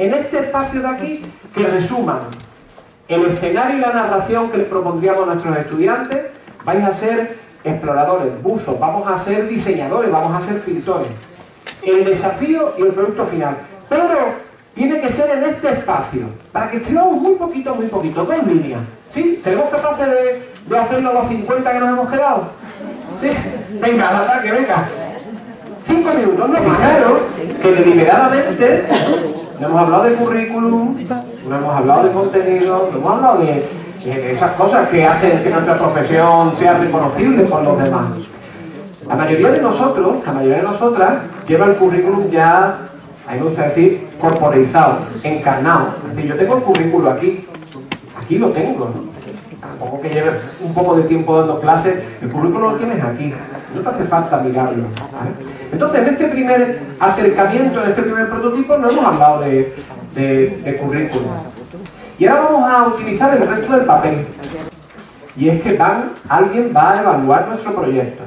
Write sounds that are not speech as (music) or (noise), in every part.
en este espacio de aquí que resuman el escenario y la narración que les propondríamos a nuestros estudiantes. Vais a ser exploradores, buzos, vamos a ser diseñadores, vamos a ser pintores. El desafío y el producto final. Pero tiene que ser en este espacio, para que escribamos muy poquito, muy poquito, dos líneas. ¿Sí? ¿Seremos capaces de, hacerlo a los 50 que nos hemos quedado? ¿Sí? Venga, al ataque, venga. Cinco minutos, no Fijaros que deliberadamente no hemos hablado de currículum, no hemos hablado de contenido, no hemos hablado de, esas cosas que hacen que nuestra profesión sea reconocible por los demás. La mayoría de nosotros, la mayoría de nosotras, lleva el currículum ya, a mí me gusta decir, corporizado, encarnado. Es decir, yo tengo el currículum aquí, aquí lo tengo, ¿no? Tampoco que lleve un poco de tiempo dando clases, el currículum lo tienes aquí, no te hace falta mirarlo. Entonces, en este primer acercamiento, en este primer prototipo, no hemos hablado de, currículum. Y ahora vamos a utilizar el resto del papel. Y es que van, alguien va a evaluar nuestro proyecto.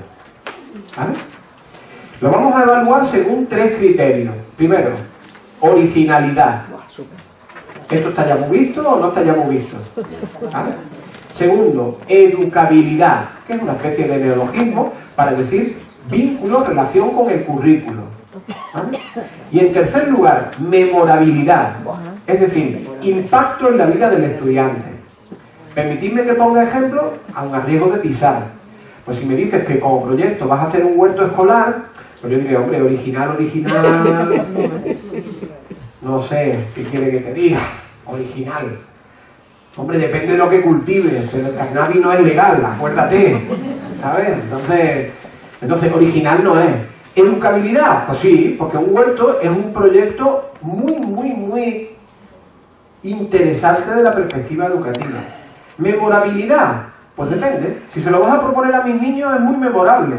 Lo vamos a evaluar según tres criterios. Primero, originalidad. ¿Esto está ya muy visto o no está ya muy visto? Segundo, educabilidad, que es una especie de neologismo para decir vínculo, relación con el currículo. Y en tercer lugar, memorabilidad, es decir, impacto en la vida del estudiante. Permitidme que ponga ejemplo, a un riesgo de pisar. Pues si me dices que como proyecto vas a hacer un huerto escolar, pues yo diré, hombre, original, original, (laughs) no sé, ¿qué quiere que te diga? Original. Hombre, depende de lo que cultives, pero el cannabis no es legal, acuérdate, ¿sabes? Entonces, entonces, original no es. Educabilidad, pues sí, porque un huerto es un proyecto muy, muy, muy interesante de la perspectiva educativa. Memorabilidad, pues depende. Si se lo vas a proponer a mis niños es muy memorable,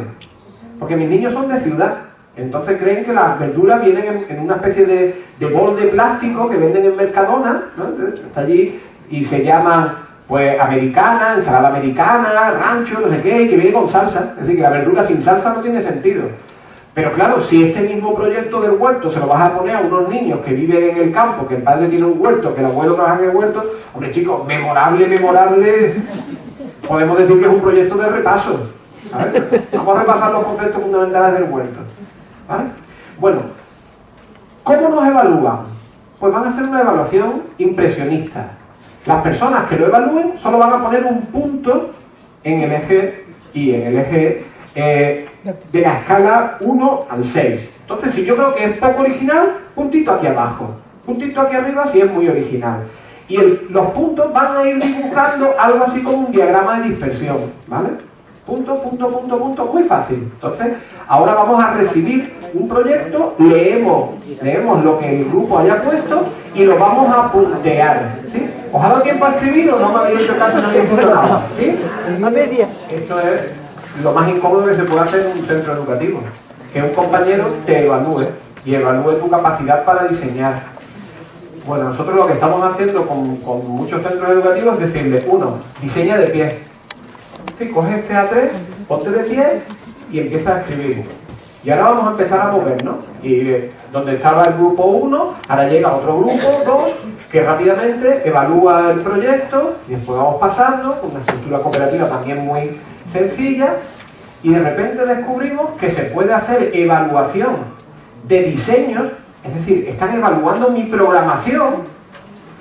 porque mis niños son de ciudad. Entonces creen que las verduras vienen en, una especie de, de, bol de plástico que venden en Mercadona, ¿no? está allí y se llaman pues americana, ensalada americana, rancho, no sé qué, que viene con salsa. Es decir, que la verdura sin salsa no tiene sentido. Pero claro, si este mismo proyecto del huerto se lo vas a poner a unos niños que viven en el campo, que el padre tiene un huerto, que el abuelo trabaja en el huerto, hombre chicos, memorable, memorable, podemos decir que es un proyecto de repaso. Vamos a repasar los conceptos fundamentales del huerto. Bueno, ¿cómo nos evalúan? Pues van a hacer una evaluación impresionista. Las personas que lo evalúen solo van a poner un punto en el eje y en el eje eh, de la escala 1 al 6. Entonces, si yo creo que es poco original, puntito aquí abajo. Puntito aquí arriba si es muy original. Y los puntos van a ir dibujando algo así como un diagrama de dispersión, ¿vale? Punto, punto, punto, punto, muy fácil. Entonces, ahora vamos a recibir un proyecto, leemos, leemos lo que el grupo haya puesto y lo vamos a puntear. ¿sí? ¿Os ha dado tiempo a escribir o no me habéis hecho caso, no habéis escrito nada? ¿Sí? A medias. Esto es lo más incómodo que se puede hacer en un centro educativo. Que un compañero te evalúe y evalúe tu capacidad para diseñar. Bueno, nosotros lo que estamos haciendo con, con muchos centros educativos es decirle, uno, diseña de pie coge este A3, ponte de pie y empieza a escribir. Y ahora vamos a empezar a movernos. Y eh, donde estaba el grupo 1, ahora llega otro grupo, 2, que rápidamente evalúa el proyecto y después vamos pasando con una estructura cooperativa también muy sencilla y de repente descubrimos que se puede hacer evaluación de diseños, es decir, están evaluando mi programación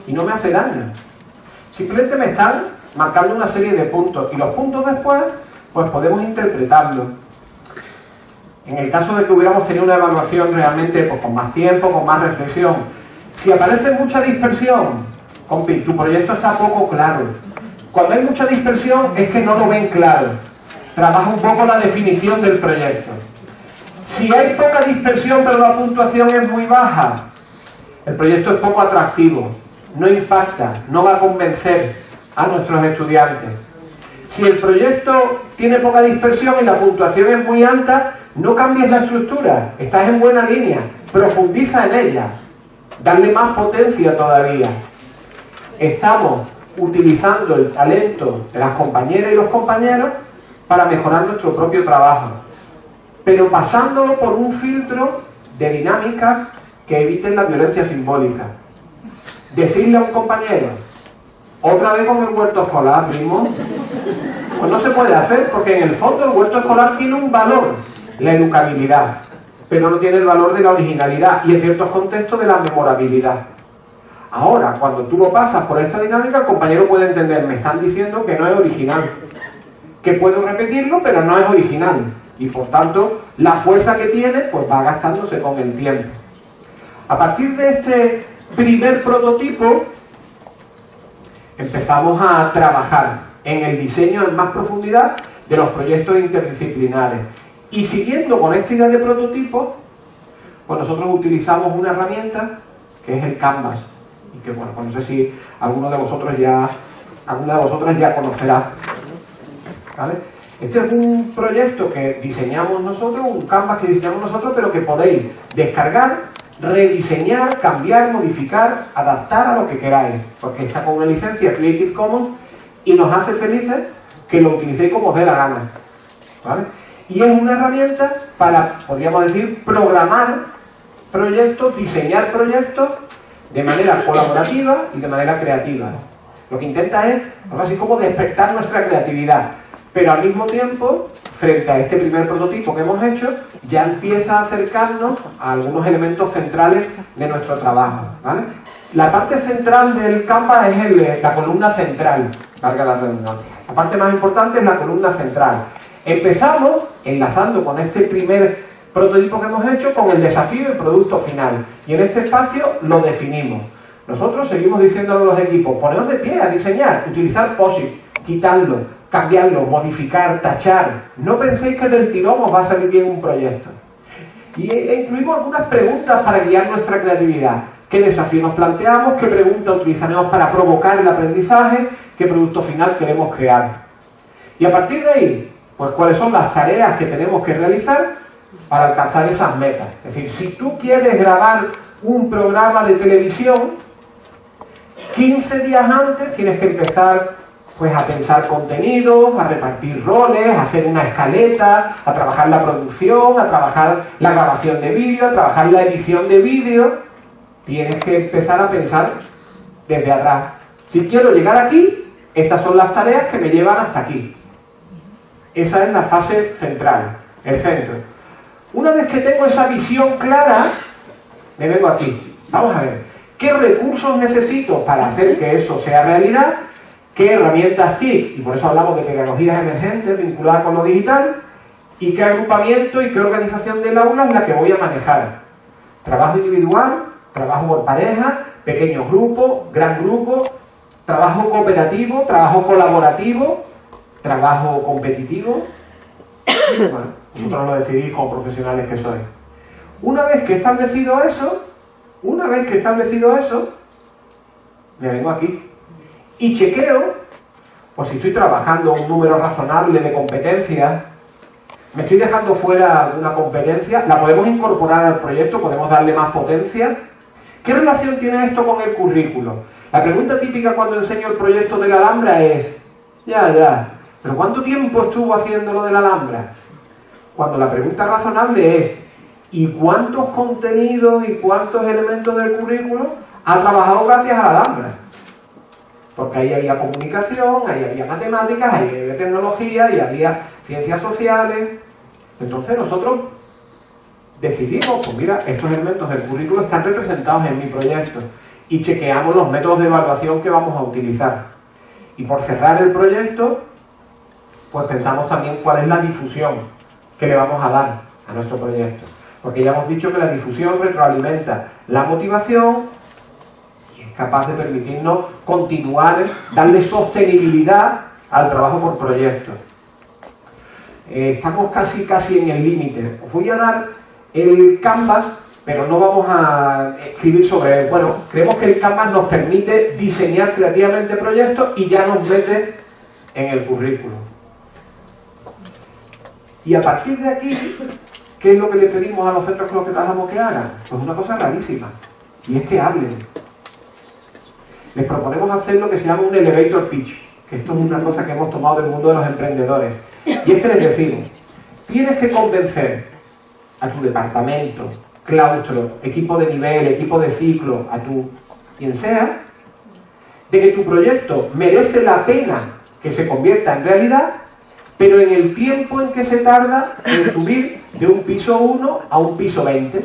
y no me hace daño. Simplemente me están marcando una serie de puntos y los puntos después pues podemos interpretarlos. En el caso de que hubiéramos tenido una evaluación realmente pues, con más tiempo, con más reflexión, si aparece mucha dispersión, compi, tu proyecto está poco claro. Cuando hay mucha dispersión es que no lo ven claro. Trabaja un poco la definición del proyecto. Si hay poca dispersión pero la puntuación es muy baja, el proyecto es poco atractivo, no impacta, no va a convencer, a nuestros estudiantes. Si el proyecto tiene poca dispersión y la puntuación es muy alta, no cambies la estructura, estás en buena línea, profundiza en ella, darle más potencia todavía. Estamos utilizando el talento de las compañeras y los compañeros para mejorar nuestro propio trabajo, pero pasándolo por un filtro de dinámica que eviten la violencia simbólica. decirle a un compañero, otra vez con el huerto escolar, primo, pues no se puede hacer porque en el fondo el huerto escolar tiene un valor, la educabilidad, pero no tiene el valor de la originalidad y en ciertos contextos de la memorabilidad. Ahora, cuando tú lo pasas por esta dinámica, el compañero puede entender, me están diciendo que no es original, que puedo repetirlo, pero no es original. Y por tanto, la fuerza que tiene, pues va gastándose con el tiempo. A partir de este primer prototipo, empezamos a trabajar en el diseño en más profundidad de los proyectos interdisciplinares. Y siguiendo con esta idea de prototipo, pues nosotros utilizamos una herramienta que es el Canvas. Y que bueno, pues no sé si alguno de vosotros ya, alguna de vosotras ya conocerá. Este es un proyecto que diseñamos nosotros, un Canvas que diseñamos nosotros, pero que podéis descargar rediseñar, cambiar, modificar, adaptar a lo que queráis, porque está con una licencia Creative Commons y nos hace felices que lo utilicéis como os dé la gana. Y es una herramienta para, podríamos decir, programar proyectos, diseñar proyectos de manera colaborativa y de manera creativa. Lo que intenta es, algo así como despertar nuestra creatividad, pero al mismo tiempo, frente a este primer prototipo que hemos hecho, ya empieza a acercarnos a algunos elementos centrales de nuestro trabajo. La parte central del Canva es la columna central, valga la redundancia. La parte más importante es la columna central. Empezamos enlazando con este primer prototipo que hemos hecho con el desafío y producto final. Y en este espacio lo definimos. Nosotros seguimos diciéndole a los equipos, poneos de pie a diseñar, utilizar POSIT, quitarlo, cambiarlo, modificar, tachar. No penséis que del tirón os va a salir bien un proyecto. Y e incluimos algunas preguntas para guiar nuestra creatividad. ¿Qué desafío nos planteamos? ¿Qué pregunta utilizaremos para provocar el aprendizaje? ¿Qué producto final queremos crear? Y a partir de ahí, pues cuáles son las tareas que tenemos que realizar para alcanzar esas metas. Es decir, si tú quieres grabar un programa de televisión, 15 días antes tienes que empezar pues a pensar contenidos, a repartir roles, a hacer una escaleta, a trabajar la producción, a trabajar la grabación de vídeo, a trabajar la edición de vídeo. Tienes que empezar a pensar desde atrás. Si quiero llegar aquí, estas son las tareas que me llevan hasta aquí. Esa es la fase central, el centro. Una vez que tengo esa visión clara, me vengo aquí. Vamos a ver, ¿qué recursos necesito para hacer que eso sea realidad? qué herramientas TIC, y por eso hablamos de tecnologías emergentes vinculadas con lo digital, y qué agrupamiento y qué organización del aula es la que voy a manejar. Trabajo individual, trabajo por pareja, pequeños grupos, gran grupo, trabajo cooperativo, trabajo colaborativo, trabajo competitivo. Bueno, vosotros lo decidís como profesionales que sois. Una vez que establecido eso, una vez que establecido eso, me vengo aquí y chequeo, pues si estoy trabajando un número razonable de competencias, me estoy dejando fuera alguna competencia, la podemos incorporar al proyecto, podemos darle más potencia. ¿Qué relación tiene esto con el currículo? La pregunta típica cuando enseño el proyecto de la Alhambra es, ya, ya, ¿pero cuánto tiempo estuvo haciendo lo de la Alhambra? Cuando la pregunta razonable es, ¿y cuántos contenidos y cuántos elementos del currículo ha trabajado gracias a la Alhambra? porque ahí había comunicación, ahí había matemáticas, ahí había tecnología, y había ciencias sociales. Entonces nosotros decidimos, pues mira, estos elementos del currículo están representados en mi proyecto y chequeamos los métodos de evaluación que vamos a utilizar. Y por cerrar el proyecto, pues pensamos también cuál es la difusión que le vamos a dar a nuestro proyecto. Porque ya hemos dicho que la difusión retroalimenta la motivación, capaz de permitirnos continuar, darle sostenibilidad al trabajo por proyectos. Eh, estamos casi, casi en el límite. Os voy a dar el Canvas, pero no vamos a escribir sobre él. Bueno, creemos que el Canvas nos permite diseñar creativamente proyectos y ya nos mete en el currículo. Y a partir de aquí, ¿qué es lo que le pedimos a los centros con los que trabajamos que hagan? Pues una cosa rarísima, y es que hablen les proponemos hacer lo que se llama un elevator pitch, que esto es una cosa que hemos tomado del mundo de los emprendedores. Y es que les decimos, tienes que convencer a tu departamento, claustro, equipo de nivel, equipo de ciclo, a tu quien sea, de que tu proyecto merece la pena que se convierta en realidad, pero en el tiempo en que se tarda en subir de un piso 1 a un piso 20.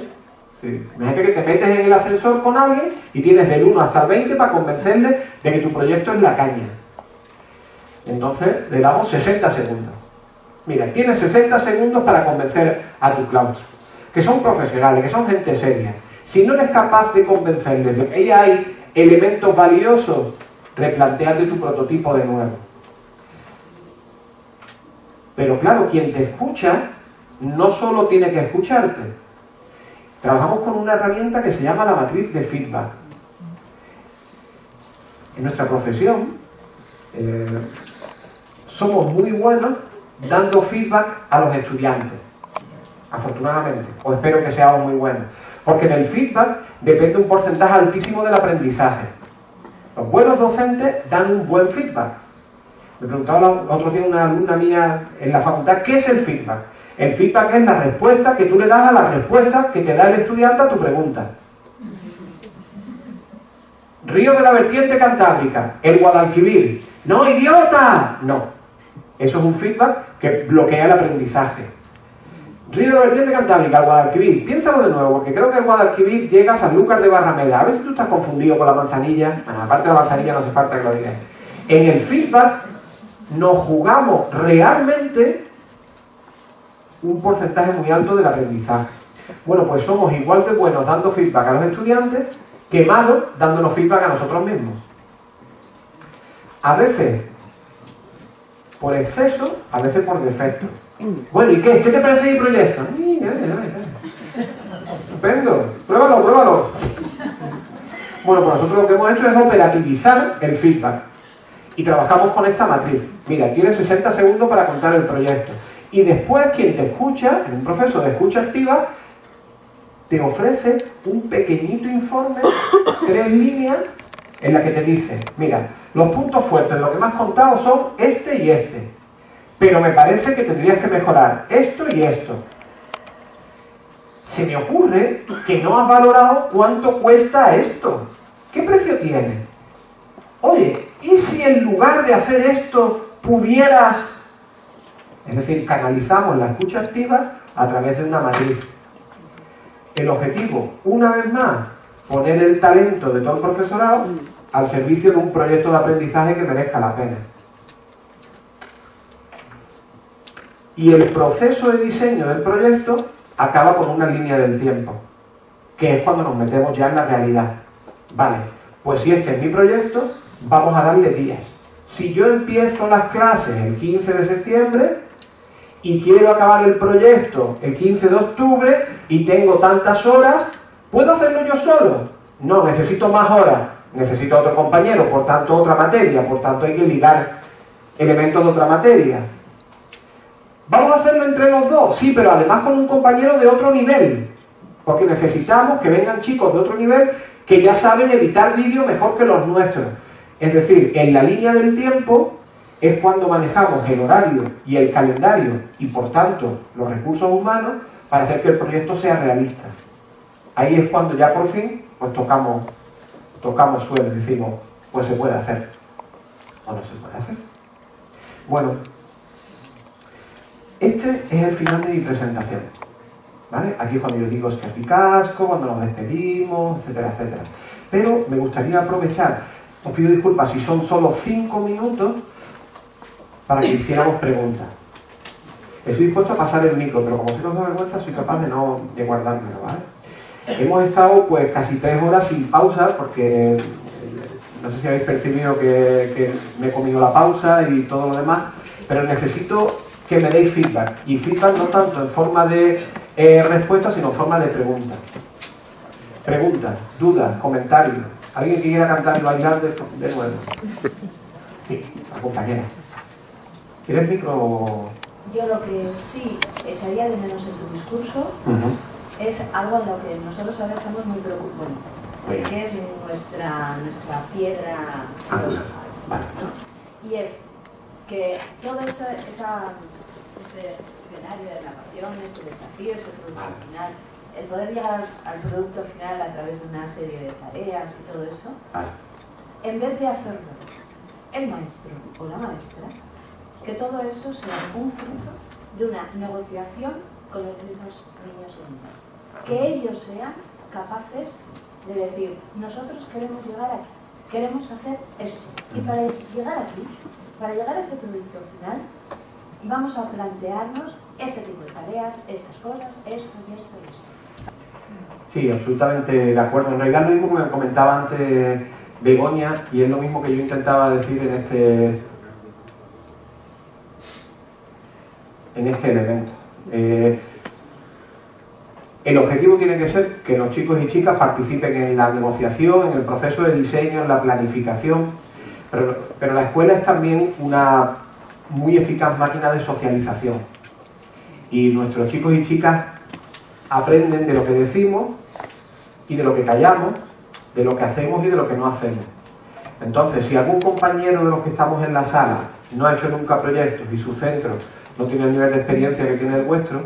Imagínate que te metes en el ascensor con alguien y tienes del 1 hasta el 20 para convencerle de que tu proyecto es la caña. Entonces le damos 60 segundos. Mira, tienes 60 segundos para convencer a tu claustro, que son profesionales, que son gente seria. Si no eres capaz de convencerles de que ahí hay elementos valiosos, replanteate tu prototipo de nuevo. Pero claro, quien te escucha no solo tiene que escucharte. Trabajamos con una herramienta que se llama la matriz de feedback. En nuestra profesión eh, somos muy buenos dando feedback a los estudiantes, afortunadamente, o espero que seamos muy buenos, porque del feedback depende un porcentaje altísimo del aprendizaje. Los buenos docentes dan un buen feedback. Me preguntaba otro día una alumna mía en la facultad, ¿qué es el feedback? El feedback es la respuesta que tú le das a la respuesta que te da el estudiante a tu pregunta. Río de la vertiente cantábrica, el Guadalquivir. ¡No, idiota! No. Eso es un feedback que bloquea el aprendizaje. Río de la vertiente cantábrica, el Guadalquivir. Piénsalo de nuevo, porque creo que el Guadalquivir llega a Sanlúcar de Barrameda. A ver si tú estás confundido con la manzanilla. Bueno, aparte de la manzanilla no hace falta que lo digas. En el feedback nos jugamos realmente un porcentaje muy alto del aprendizaje. Bueno, pues somos igual de buenos dando feedback a los estudiantes que malos dándonos feedback a nosotros mismos. A veces por exceso, a veces por defecto. Bueno, ¿y qué? ¿Qué te parece mi proyecto? Estupendo, pruébalo, pruébalo. Bueno, pues nosotros lo que hemos hecho es operativizar el feedback. Y trabajamos con esta matriz. Mira, tienes 60 segundos para contar el proyecto. Y después quien te escucha, en un proceso de escucha activa, te ofrece un pequeñito informe, tres líneas, en la que te dice, mira, los puntos fuertes lo que has contado son este y este, pero me parece que tendrías que mejorar esto y esto. Se me ocurre que no has valorado cuánto cuesta esto. ¿Qué precio tiene? Oye, ¿y si en lugar de hacer esto pudieras es decir, canalizamos la escucha activa a través de una matriz. El objetivo, una vez más, poner el talento de todo el profesorado al servicio de un proyecto de aprendizaje que merezca la pena. Y el proceso de diseño del proyecto acaba con una línea del tiempo, que es cuando nos metemos ya en la realidad. Vale, pues si este es mi proyecto, vamos a darle días. Si yo empiezo las clases el 15 de septiembre, y quiero acabar el proyecto el 15 de octubre y tengo tantas horas, ¿puedo hacerlo yo solo? No, necesito más horas, necesito otro compañero, por tanto otra materia, por tanto hay que ligar elementos de otra materia. ¿Vamos a hacerlo entre los dos? Sí, pero además con un compañero de otro nivel, porque necesitamos que vengan chicos de otro nivel que ya saben editar vídeos mejor que los nuestros. Es decir, en la línea del tiempo es cuando manejamos el horario y el calendario y por tanto los recursos humanos para hacer que el proyecto sea realista. Ahí es cuando ya por fin pues tocamos, tocamos suelo y decimos, pues se puede hacer o no se puede hacer. Bueno, este es el final de mi presentación. ¿Vale? Aquí es cuando yo digo es que casco, cuando nos despedimos, etcétera, etcétera. Pero me gustaría aprovechar, os pido disculpas si son solo cinco minutos, para que hiciéramos (laughs) preguntas. Estoy dispuesto a pasar el micro, pero como si nos da vergüenza, soy capaz de no de guardármelo, ¿vale? Hemos estado pues casi tres horas sin pausa porque eh, no sé si habéis percibido que, me he comido la pausa y todo lo demás, pero necesito que me deis feedback. Y feedback no tanto en forma de eh, respuesta, sino en forma de pregunta. Preguntas, dudas, comentarios. ¿Alguien que quiera cantar y bailar de, de nuevo? Sí, la compañera. ¿Quieres micro? Yo lo que sí echaría de menos en tu discurso es algo en lo que nosotros ahora estamos muy preocupados, que es nuestra, nuestra piedra filosofal. Y es que todo esa, ese escenario de narración, ese desafío, ese producto final, el poder llegar al, producto final a través de una serie de tareas y todo eso, en vez de hacerlo el maestro o la maestra, que todo eso sea un fruto de una negociación con los mismos niños y niñas. Que ellos sean capaces de decir, nosotros queremos llegar aquí, queremos hacer esto. Y para llegar aquí, para llegar a este producto final, vamos a plantearnos este tipo de tareas, estas cosas, esto y esto y esto. Sí, absolutamente de acuerdo. En realidad lo mismo que me comentaba antes Begoña y es lo mismo que yo intentaba decir en este en este elemento. Eh, el objetivo tiene que ser que los chicos y chicas participen en la negociación, en el proceso de diseño, en la planificación, pero, pero la escuela es también una muy eficaz máquina de socialización. Y nuestros chicos y chicas aprenden de lo que decimos y de lo que callamos, de lo que hacemos y de lo que no hacemos. Entonces, si algún compañero de los que estamos en la sala no ha hecho nunca proyectos y su centro no tiene el nivel de experiencia que tiene el vuestro,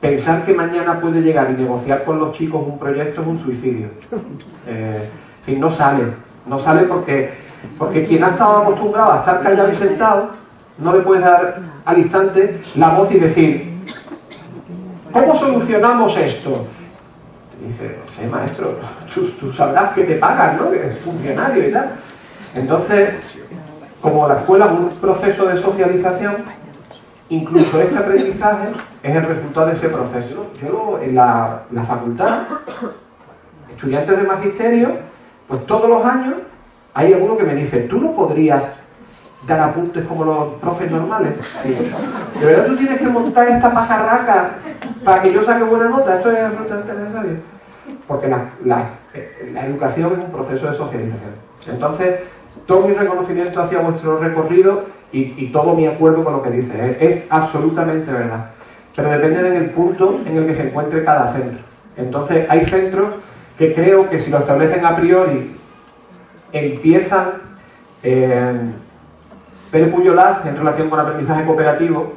pensar que mañana puede llegar y negociar con los chicos un proyecto es un suicidio. (laughs) Eh, en fin, no sale. No sale porque, porque quien ha estado acostumbrado a estar callado y sentado, no le puede dar al instante la voz y decir, ¿cómo solucionamos esto? dice, no sé, maestro, tú, sabrás que te pagan, ¿no? Que es funcionario y tal. Entonces, como la escuela es un proceso de socialización, incluso este aprendizaje es el resultado de ese proceso. Yo en la, la facultad, estudiantes de magisterio, pues todos los años hay alguno que me dice, tú no podrías dar apuntes como los profes normales. ¿De verdad tú tienes que montar esta pajarraca para que yo saque buena nota? Esto es absolutamente necesario. Porque la, la, educación es un proceso de socialización. Entonces, todo mi reconocimiento hacia vuestro recorrido y, todo mi acuerdo con lo que dice. Es absolutamente verdad. Pero depende del punto en el que se encuentre cada centro. Entonces, hay centros que creo que si lo establecen a priori empiezan eh, Pérez Puyolaz, en relación con aprendizaje cooperativo,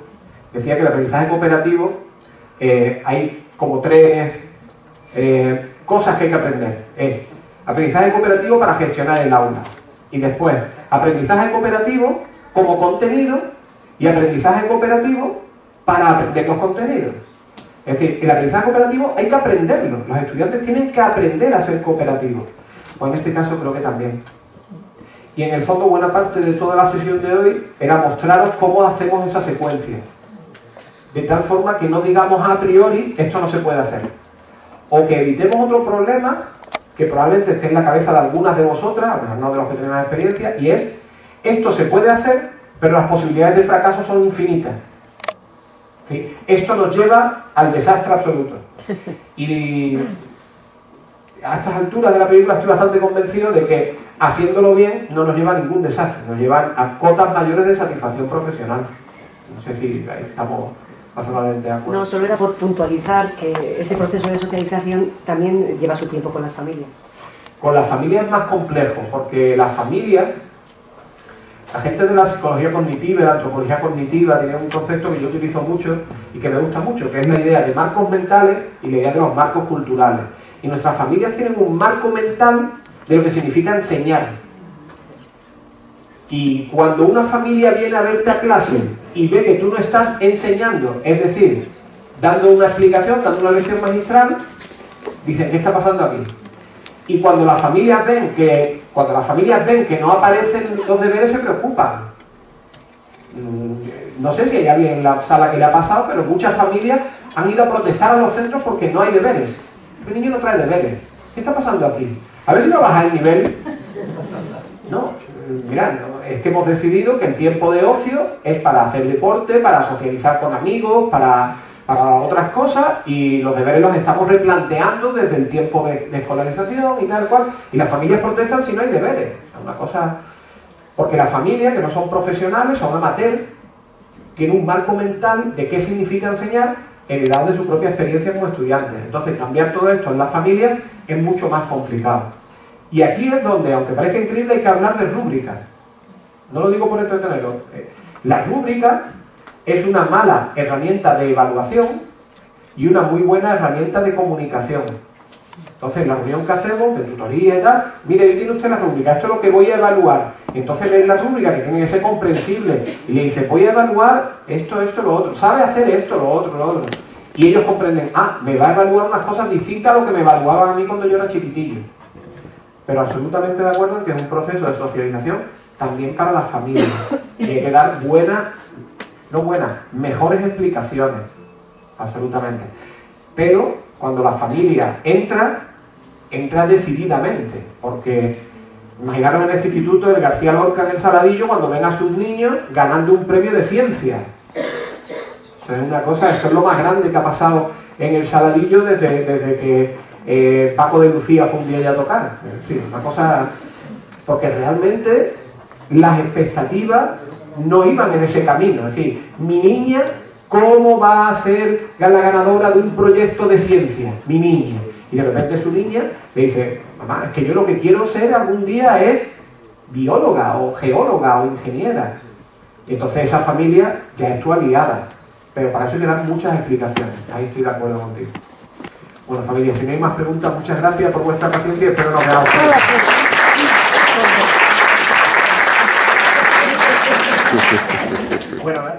decía que el aprendizaje cooperativo eh, hay como tres eh, cosas que hay que aprender. Es aprendizaje cooperativo para gestionar el aula. Y después, aprendizaje cooperativo como contenido y aprendizaje cooperativo para aprender los contenidos. Es decir, el aprendizaje cooperativo hay que aprenderlo. Los estudiantes tienen que aprender a ser cooperativos. O en este caso creo que también. Y en el fondo buena parte de toda la sesión de hoy era mostraros cómo hacemos esa secuencia. De tal forma que no digamos a priori, esto no se puede hacer. O que evitemos otro problema que probablemente esté en la cabeza de algunas de vosotras, a no de los que tienen más experiencia, y es, esto se puede hacer, pero las posibilidades de fracaso son infinitas. Esto nos lleva al desastre absoluto. Y a estas alturas de la película estoy bastante convencido de que haciéndolo bien no nos lleva a ningún desastre, nos lleva a cotas mayores de satisfacción profesional. No sé si estamos razonablemente de acuerdo. No, solo era por puntualizar que ese proceso de socialización también lleva su tiempo con las familias. Con las familias es más complejo, porque las familias, la gente de la psicología cognitiva, la antropología cognitiva, tiene un concepto que yo utilizo mucho y que me gusta mucho, que es la idea de marcos mentales y la idea de los marcos culturales. Y nuestras familias tienen un marco mental de lo que significa enseñar. Y cuando una familia viene a verte a clase y ve que tú no estás enseñando, es decir, dando una explicación, dando una lección magistral, dicen, ¿qué está pasando aquí? Y cuando las familias ven que, cuando las familias ven que no aparecen los deberes, se preocupan. Mm, no sé si hay alguien en la sala que le ha pasado, pero muchas familias han ido a protestar a los centros porque no hay deberes. El niño no trae deberes. ¿Qué está pasando aquí? A ver si no baja el nivel. No, mirad, es que hemos decidido que el tiempo de ocio es para hacer deporte, para socializar con amigos, para, otras cosas y los deberes los estamos replanteando desde el tiempo de, escolarización y tal cual. Y las familias protestan si no hay deberes. Es una cosa... Porque las familias, que no son profesionales, son amateurs, tienen un marco mental de qué significa enseñar heredado de su propia experiencia como estudiante. Entonces, cambiar todo esto en la familia es mucho más complicado. Y aquí es donde, aunque parezca increíble, hay que hablar de rúbrica. No lo digo por entretenerlo. Eh, la rúbrica es una mala herramienta de evaluación y una muy buena herramienta de comunicación. Entonces, la reunión que hacemos, de tutoría y tal, mire, tiene usted la rúbrica, esto es lo que voy a evaluar. entonces lee la rúbrica, que tiene que ser comprensible, y le dice, voy a evaluar esto, esto, lo otro. ¿Sabe hacer esto, lo otro, lo otro? Y ellos comprenden, ah, me va a evaluar unas cosas distintas a lo que me evaluaban a mí cuando yo era chiquitillo. Pero absolutamente de acuerdo en que es un proceso de socialización también para las familias. (coughs) Y hay que dar buenas, no buenas, mejores explicaciones. Absolutamente. Pero cuando la familia entra, entra decididamente. Porque imaginaros en este instituto el García Lorca en el Saladillo cuando ven a sus niños ganando un premio de ciencia. Eso es una cosa, esto es lo más grande que ha pasado en el Saladillo desde, desde que eh, Paco de Lucía fue un día a tocar. En una cosa... Porque realmente las expectativas no iban en ese camino. Es decir, mi niña, ¿cómo va a ser la ganadora de un proyecto de ciencia? Mi niña. Y de repente su niña le dice, mamá, es que yo lo que quiero ser algún día es bióloga o geóloga o ingeniera. Y entonces esa familia ya es tu aliada. Pero para eso le dan muchas explicaciones. Ahí estoy de acuerdo contigo. Bueno, familia, si no hay más preguntas, muchas gracias por vuestra paciencia y espero nos veamos. Bueno, ¿eh?